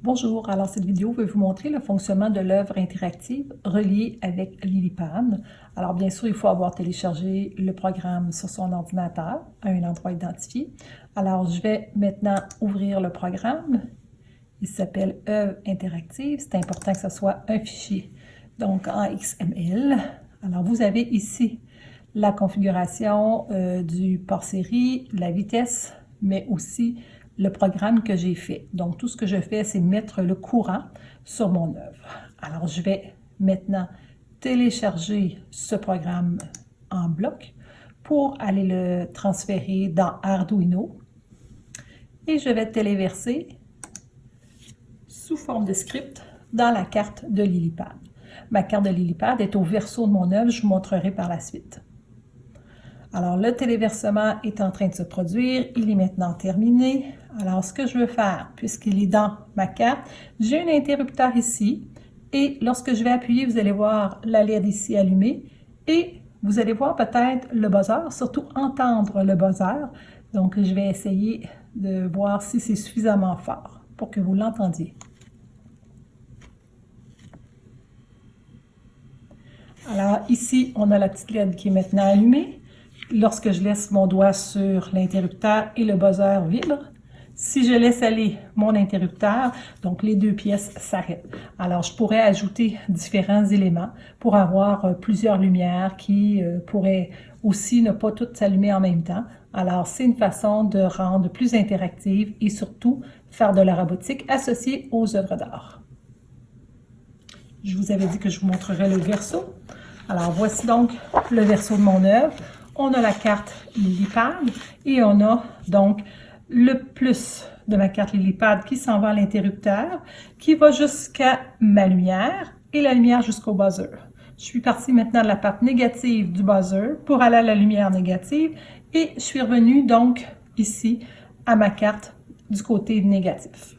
Bonjour, alors cette vidéo veut vous montrer le fonctionnement de l'œuvre interactive reliée avec Lilypad. Alors bien sûr, il faut avoir téléchargé le programme sur son ordinateur à un endroit identifié. Alors je vais maintenant ouvrir le programme. Il s'appelle œuvre interactive. C'est important que ce soit un fichier donc en XML. Alors vous avez ici la configuration euh, du port série, la vitesse, mais aussi le programme que j'ai fait. Donc, tout ce que je fais, c'est mettre le courant sur mon œuvre. Alors, je vais maintenant télécharger ce programme en bloc pour aller le transférer dans Arduino. Et je vais téléverser sous forme de script dans la carte de Lilypad. Ma carte de Lilypad est au verso de mon œuvre, je vous montrerai par la suite. Alors, le téléversement est en train de se produire. Il est maintenant terminé. Alors, ce que je veux faire, puisqu'il est dans ma carte, j'ai un interrupteur ici. Et lorsque je vais appuyer, vous allez voir la LED ici allumée. Et vous allez voir peut-être le buzzer, surtout entendre le buzzer. Donc, je vais essayer de voir si c'est suffisamment fort pour que vous l'entendiez. Alors, ici, on a la petite LED qui est maintenant allumée lorsque je laisse mon doigt sur l'interrupteur et le buzzer vibre, si je laisse aller mon interrupteur, donc les deux pièces s'arrêtent. Alors, je pourrais ajouter différents éléments pour avoir euh, plusieurs lumières qui euh, pourraient aussi ne pas toutes s'allumer en même temps. Alors, c'est une façon de rendre plus interactive et surtout faire de la robotique associée aux œuvres d'art. Je vous avais dit que je vous montrerai le verso. Alors, voici donc le verso de mon œuvre on a la carte Lilipad et on a donc le plus de ma carte Lilipad qui s'en va à l'interrupteur, qui va jusqu'à ma lumière et la lumière jusqu'au buzzer. Je suis partie maintenant de la part négative du buzzer pour aller à la lumière négative et je suis revenue donc ici à ma carte du côté négatif.